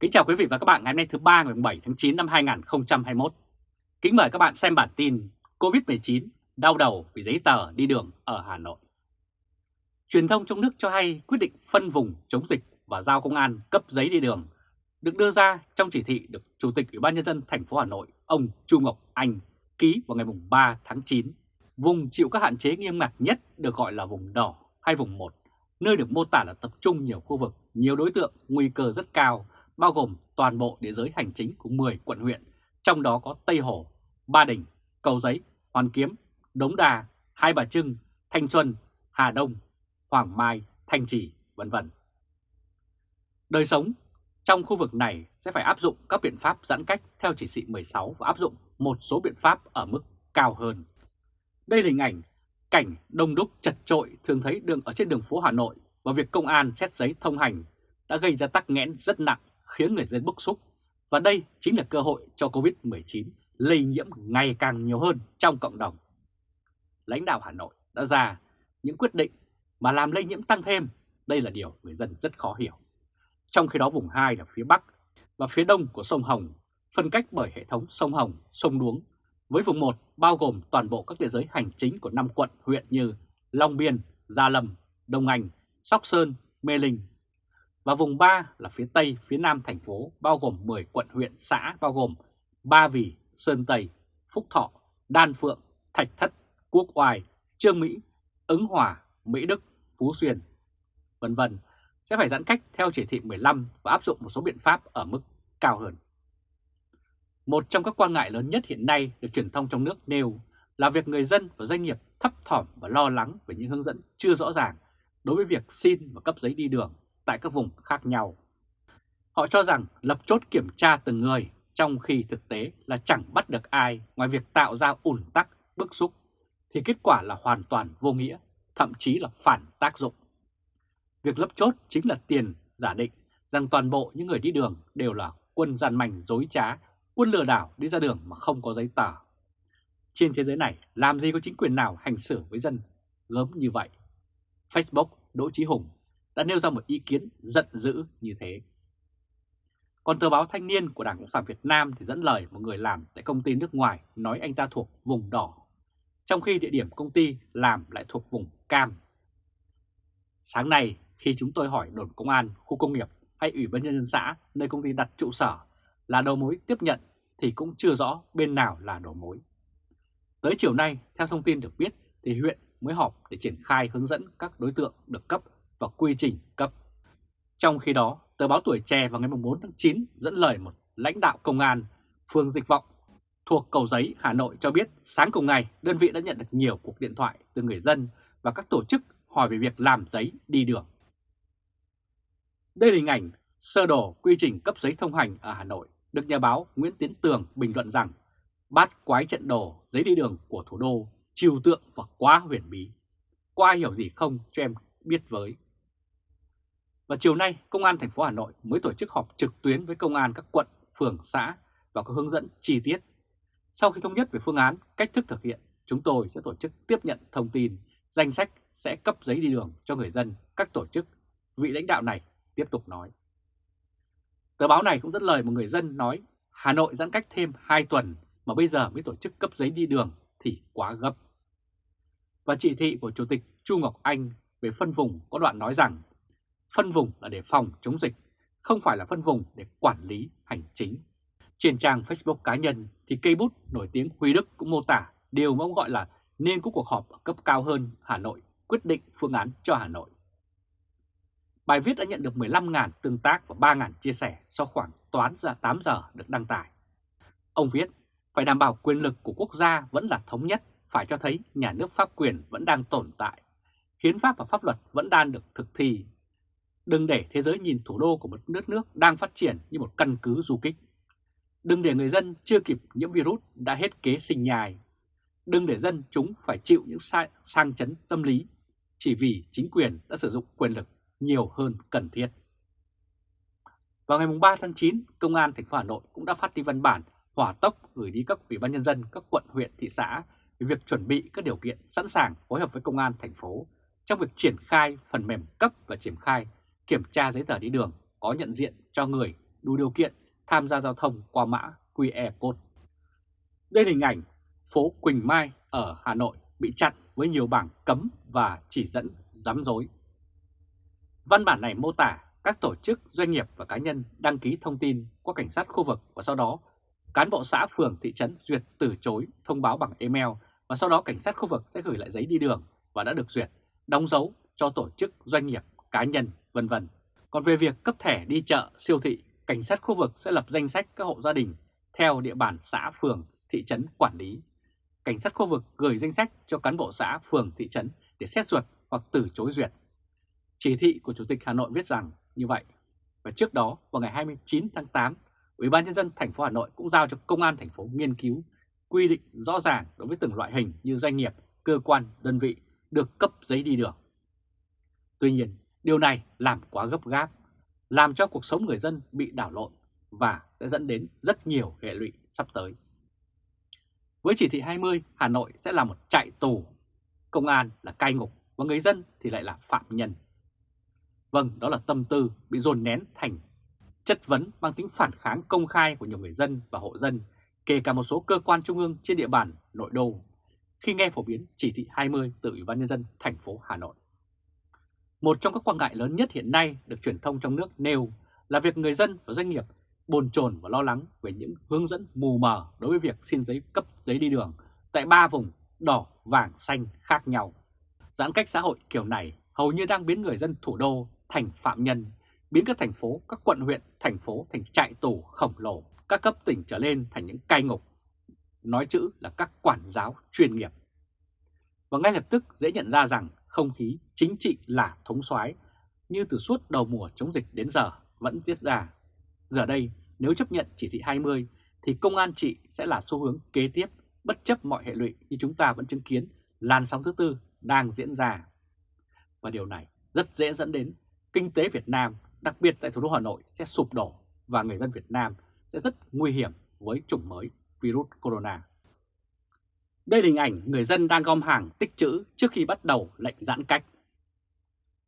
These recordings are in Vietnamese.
Kính chào quý vị và các bạn ngày hôm nay thứ ba ngày 7 tháng 9 năm 2021. Kính mời các bạn xem bản tin COVID-19 đau đầu vì giấy tờ đi đường ở Hà Nội. Truyền thông trong nước cho hay quyết định phân vùng chống dịch và giao công an cấp giấy đi đường được đưa ra trong chỉ thị được Chủ tịch Ủy ban nhân dân thành phố Hà Nội ông Chu Ngọc Anh ký vào ngày 3 tháng 9. Vùng chịu các hạn chế nghiêm ngặt nhất được gọi là vùng đỏ hay vùng 1, nơi được mô tả là tập trung nhiều khu vực, nhiều đối tượng nguy cơ rất cao bao gồm toàn bộ địa giới hành chính của 10 quận huyện, trong đó có Tây Hồ, Ba Đình, Cầu Giấy, Hoàn Kiếm, Đống Đà, Hai Bà Trưng, Thanh Xuân, Hà Đông, Hoàng Mai, Thanh Trì, vân vân. Đời sống trong khu vực này sẽ phải áp dụng các biện pháp giãn cách theo chỉ thị 16 và áp dụng một số biện pháp ở mức cao hơn. Đây là hình ảnh cảnh đông đúc chật trội thường thấy đường ở trên đường phố Hà Nội và việc công an xét giấy thông hành đã gây ra tắc nghẽn rất nặng khiến người dân bức xúc và đây chính là cơ hội cho Covid-19 lây nhiễm ngày càng nhiều hơn trong cộng đồng. Lãnh đạo Hà Nội đã ra những quyết định mà làm lây nhiễm tăng thêm, đây là điều người dân rất khó hiểu. Trong khi đó vùng 2 là phía Bắc và phía Đông của sông Hồng, phân cách bởi hệ thống sông Hồng, sông Đuống, với vùng 1 bao gồm toàn bộ các địa giới hành chính của 5 quận huyện như Long Biên, Gia Lâm, Đông Anh, Sóc Sơn, Mê Linh, và vùng 3 là phía Tây, phía Nam thành phố bao gồm 10 quận huyện xã bao gồm Ba Vì, Sơn Tây, Phúc Thọ, Đan Phượng, Thạch Thất, Quốc Oai, Trương Mỹ, Ứng Hòa, Mỹ Đức, Phú Xuyên, vân vân sẽ phải giãn cách theo chỉ thị 15 và áp dụng một số biện pháp ở mức cao hơn. Một trong các quan ngại lớn nhất hiện nay được truyền thông trong nước nêu là việc người dân và doanh nghiệp thấp thỏm và lo lắng về những hướng dẫn chưa rõ ràng đối với việc xin và cấp giấy đi đường tại các vùng khác nhau. Họ cho rằng lập chốt kiểm tra từng người trong khi thực tế là chẳng bắt được ai ngoài việc tạo ra ủn tắc, bức xúc, thì kết quả là hoàn toàn vô nghĩa, thậm chí là phản tác dụng. Việc lấp chốt chính là tiền giả định rằng toàn bộ những người đi đường đều là quân gian mảnh dối trá, quân lừa đảo đi ra đường mà không có giấy tờ. Trên thế giới này, làm gì có chính quyền nào hành xử với dân gớm như vậy? Facebook Đỗ Chí Hùng đã nêu ra một ý kiến giận dữ như thế. Còn tờ báo Thanh niên của Đảng Cộng sản Việt Nam thì dẫn lời một người làm tại công ty nước ngoài nói anh ta thuộc vùng đỏ, trong khi địa điểm công ty làm lại thuộc vùng cam. Sáng nay, khi chúng tôi hỏi đồn công an, khu công nghiệp hay ủy ban nhân dân xã nơi công ty đặt trụ sở là đầu mối tiếp nhận thì cũng chưa rõ bên nào là đầu mối. Tới chiều nay, theo thông tin được biết thì huyện mới họp để triển khai hướng dẫn các đối tượng được cấp và quy trình cấp. Trong khi đó, tờ báo Tuổi Trẻ vào ngày 4 tháng 9 dẫn lời một lãnh đạo công an phường Dịch Vọng thuộc Cầu Giấy, Hà Nội cho biết sáng cùng ngày đơn vị đã nhận được nhiều cuộc điện thoại từ người dân và các tổ chức hỏi về việc làm giấy đi đường. Đây là hình ảnh sơ đồ quy trình cấp giấy thông hành ở Hà Nội được nhà báo Nguyễn Tiến Tường bình luận rằng bát quái trận đồ giấy đi đường của thủ đô trừu tượng và quá huyền bí. Có ai hiểu gì không cho em biết với. Và chiều nay, Công an thành phố Hà Nội mới tổ chức họp trực tuyến với công an các quận, phường, xã và có hướng dẫn chi tiết. Sau khi thống nhất về phương án, cách thức thực hiện, chúng tôi sẽ tổ chức tiếp nhận thông tin, danh sách sẽ cấp giấy đi đường cho người dân, các tổ chức. Vị lãnh đạo này tiếp tục nói. Tờ báo này cũng dẫn lời một người dân nói Hà Nội giãn cách thêm 2 tuần mà bây giờ mới tổ chức cấp giấy đi đường thì quá gấp. Và chỉ thị của Chủ tịch Chu Ngọc Anh về phân vùng có đoạn nói rằng phân vùng là để phòng chống dịch, không phải là phân vùng để quản lý hành chính. Trên trang Facebook cá nhân thì cây bút nổi tiếng Huy Đức cũng mô tả điều mà ông gọi là nên có cuộc họp ở cấp cao hơn Hà Nội quyết định phương án cho Hà Nội. Bài viết đã nhận được 15.000 tương tác và 3.000 chia sẻ sau khoảng toán ra 8 giờ được đăng tải. Ông viết, phải đảm bảo quyền lực của quốc gia vẫn là thống nhất, phải cho thấy nhà nước pháp quyền vẫn đang tồn tại, hiến pháp và pháp luật vẫn đang được thực thi. Đừng để thế giới nhìn thủ đô của một nước nước đang phát triển như một căn cứ du kích. Đừng để người dân chưa kịp nhiễm virus đã hết kế sinh nhai. Đừng để dân chúng phải chịu những sai, sang chấn tâm lý chỉ vì chính quyền đã sử dụng quyền lực nhiều hơn cần thiết. Vào ngày 3 tháng 9, Công an thành phố Hà Nội cũng đã phát đi văn bản hỏa tốc gửi đi các ủy ban nhân dân các quận, huyện, thị xã về việc chuẩn bị các điều kiện sẵn sàng phối hợp với Công an thành phố trong việc triển khai phần mềm cấp và triển khai kiểm tra giấy tờ đi đường có nhận diện cho người đủ điều kiện tham gia giao thông qua mã QR code. Đây là hình ảnh phố Quỳnh Mai ở Hà Nội bị chặn với nhiều bảng cấm và chỉ dẫn rắm rối. Văn bản này mô tả các tổ chức, doanh nghiệp và cá nhân đăng ký thông tin qua cảnh sát khu vực và sau đó cán bộ xã, phường, thị trấn duyệt từ chối thông báo bằng email và sau đó cảnh sát khu vực sẽ gửi lại giấy đi đường và đã được duyệt, đóng dấu cho tổ chức, doanh nghiệp, cá nhân, vân vân. Còn về việc cấp thẻ đi chợ, siêu thị, cảnh sát khu vực sẽ lập danh sách các hộ gia đình theo địa bàn xã, phường, thị trấn quản lý. Cảnh sát khu vực gửi danh sách cho cán bộ xã, phường, thị trấn để xét duyệt hoặc từ chối duyệt. Chỉ thị của Chủ tịch Hà Nội viết rằng như vậy. Và trước đó, vào ngày 29 tháng 8, Ủy ban nhân dân thành phố Hà Nội cũng giao cho công an thành phố nghiên cứu quy định rõ ràng đối với từng loại hình như doanh nghiệp, cơ quan, đơn vị được cấp giấy đi đường. Tuy nhiên, điều này làm quá gấp gáp, làm cho cuộc sống người dân bị đảo lộn và sẽ dẫn đến rất nhiều hệ lụy sắp tới. Với chỉ thị 20, Hà Nội sẽ là một trại tù, công an là cai ngục và người dân thì lại là phạm nhân. Vâng, đó là tâm tư bị dồn nén thành chất vấn mang tính phản kháng công khai của nhiều người dân và hộ dân, kể cả một số cơ quan trung ương trên địa bàn nội đô, khi nghe phổ biến chỉ thị 20 từ Ủy ban Nhân dân thành phố Hà Nội. Một trong các quan ngại lớn nhất hiện nay được truyền thông trong nước nêu là việc người dân và doanh nghiệp bồn chồn và lo lắng về những hướng dẫn mù mờ đối với việc xin giấy cấp giấy đi đường tại ba vùng đỏ, vàng, xanh khác nhau. Giãn cách xã hội kiểu này hầu như đang biến người dân thủ đô thành phạm nhân, biến các thành phố, các quận huyện, thành phố thành trại tù khổng lồ, các cấp tỉnh trở lên thành những cai ngục, nói chữ là các quản giáo chuyên nghiệp. Và ngay lập tức dễ nhận ra rằng không khí chính trị là thống soái như từ suốt đầu mùa chống dịch đến giờ vẫn diễn ra. Giờ đây, nếu chấp nhận chỉ thị 20 thì công an trị sẽ là xu hướng kế tiếp bất chấp mọi hệ lụy như chúng ta vẫn chứng kiến làn sóng thứ tư đang diễn ra. Và điều này rất dễ dẫn đến kinh tế Việt Nam, đặc biệt tại thủ đô Hà Nội sẽ sụp đổ và người dân Việt Nam sẽ rất nguy hiểm với chủng mới virus corona. Đây là hình ảnh người dân đang gom hàng tích trữ trước khi bắt đầu lệnh giãn cách.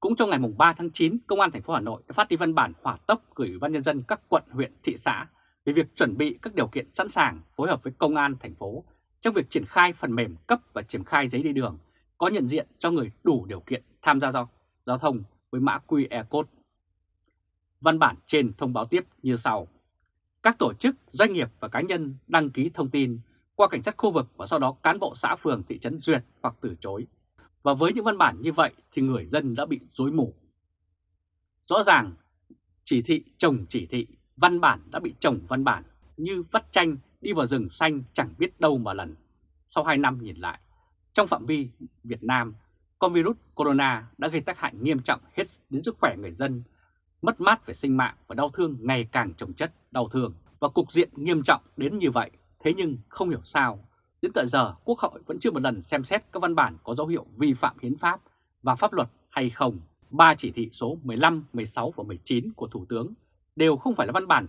Cũng trong ngày 3 tháng 9, Công an thành phố Hà Nội đã phát đi văn bản hỏa tốc gửi Ủy ban nhân dân các quận, huyện, thị xã về việc chuẩn bị các điều kiện sẵn sàng phối hợp với Công an thành phố trong việc triển khai phần mềm cấp và triển khai giấy đi đường có nhận diện cho người đủ điều kiện tham gia giao, giao thông với mã QR code. Văn bản trên thông báo tiếp như sau. Các tổ chức, doanh nghiệp và cá nhân đăng ký thông tin qua cảnh sát khu vực và sau đó cán bộ xã phường thị trấn duyệt hoặc từ chối. Và với những văn bản như vậy thì người dân đã bị rối mù. Rõ ràng chỉ thị trồng chỉ thị, văn bản đã bị trồng văn bản như vắt tranh đi vào rừng xanh chẳng biết đâu mà lần. Sau 2 năm nhìn lại, trong phạm vi Việt Nam, con virus corona đã gây tác hại nghiêm trọng hết đến sức khỏe người dân, mất mát về sinh mạng và đau thương ngày càng trồng chất đau thương. Và cục diện nghiêm trọng đến như vậy, thế nhưng không hiểu sao, đến tận giờ Quốc hội vẫn chưa một lần xem xét các văn bản có dấu hiệu vi phạm hiến pháp và pháp luật hay không. Ba chỉ thị số 15, 16 và 19 của Thủ tướng đều không phải là văn bản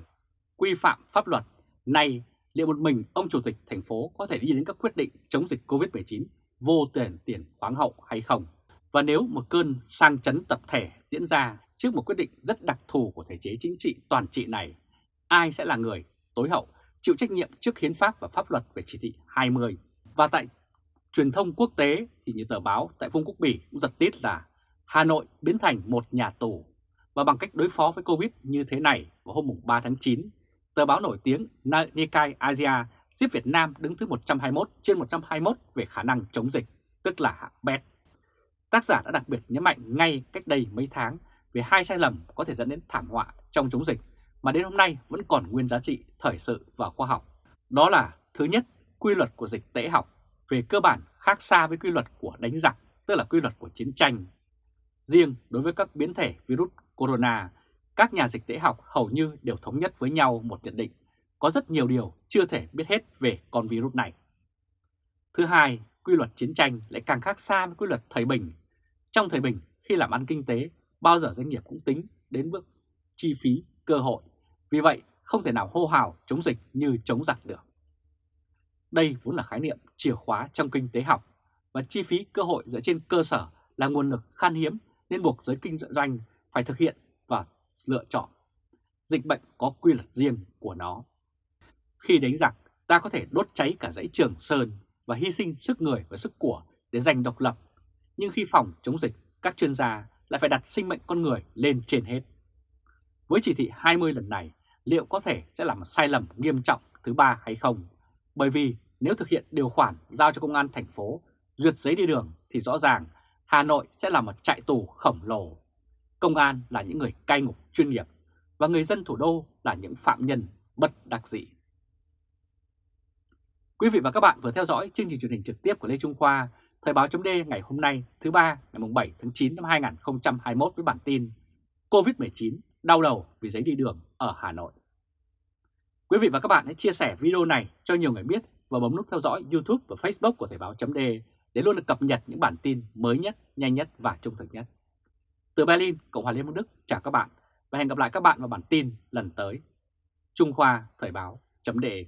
quy phạm pháp luật. Nay, liệu một mình ông Chủ tịch thành phố có thể đi đến các quyết định chống dịch COVID-19 vô tiền tiền khoáng hậu hay không? Và nếu một cơn sang chấn tập thể diễn ra trước một quyết định rất đặc thù của thể chế chính trị toàn trị này, ai sẽ là người tối hậu chịu trách nhiệm trước hiến pháp và pháp luật về chỉ thị 20? Và tại truyền thông quốc tế thì như tờ báo tại Vương quốc Bỉ cũng giật tít là Hà Nội biến thành một nhà tù. Và bằng cách đối phó với Covid như thế này vào hôm 3 tháng 9, tờ báo nổi tiếng Nikkei Asia xếp Việt Nam đứng thứ 121 trên 121 về khả năng chống dịch, tức là hạng bét. Tác giả đã đặc biệt nhấn mạnh ngay cách đây mấy tháng về hai sai lầm có thể dẫn đến thảm họa trong chống dịch mà đến hôm nay vẫn còn nguyên giá trị thời sự và khoa học. Đó là thứ nhất, quy luật của dịch tễ học về cơ bản khác xa với quy luật của đánh giặc, tức là quy luật của chiến tranh. Riêng đối với các biến thể virus corona, các nhà dịch tễ học hầu như đều thống nhất với nhau một nhận định có rất nhiều điều chưa thể biết hết về con virus này. Thứ hai, quy luật chiến tranh lại càng khác xa với quy luật thời bình. Trong thời bình, khi làm ăn kinh tế, bao giờ doanh nghiệp cũng tính đến bước chi phí, cơ hội. Vì vậy, không thể nào hô hào chống dịch như chống giặc được. Đây vốn là khái niệm chìa khóa trong kinh tế học và chi phí cơ hội dựa trên cơ sở là nguồn lực khan hiếm nên buộc giới kinh doanh phải thực hiện và lựa chọn. dịch bệnh có quy luật riêng của nó. Khi đánh giặc, ta có thể đốt cháy cả dãy Trường Sơn và hy sinh sức người và sức của để giành độc lập. Nhưng khi phòng chống dịch, các chuyên gia lại phải đặt sinh mệnh con người lên trên hết. Với chỉ thị 20 lần này, liệu có thể sẽ là một sai lầm nghiêm trọng thứ ba hay không? Bởi vì nếu thực hiện điều khoản giao cho công an thành phố duyệt giấy đi đường thì rõ ràng Hà Nội sẽ là một trại tù khổng lồ. Công an là những người cai ngục chuyên nghiệp và người dân thủ đô là những phạm nhân bất đặc dị. Quý vị và các bạn vừa theo dõi chương trình truyền hình trực tiếp của Lê Trung Khoa, Thời báo chấm ngày hôm nay thứ ba ngày 7 tháng 9 năm 2021 với bản tin COVID-19 đau đầu vì giấy đi đường ở Hà Nội. Quý vị và các bạn hãy chia sẻ video này cho nhiều người biết và bấm nút theo dõi YouTube và Facebook của Thời báo .de để luôn được cập nhật những bản tin mới nhất, nhanh nhất và trung thực nhất. Từ Berlin, Cộng hòa Liên bang Đức chào các bạn và hẹn gặp lại các bạn vào bản tin lần tới. Trung Khoa Thời báo .de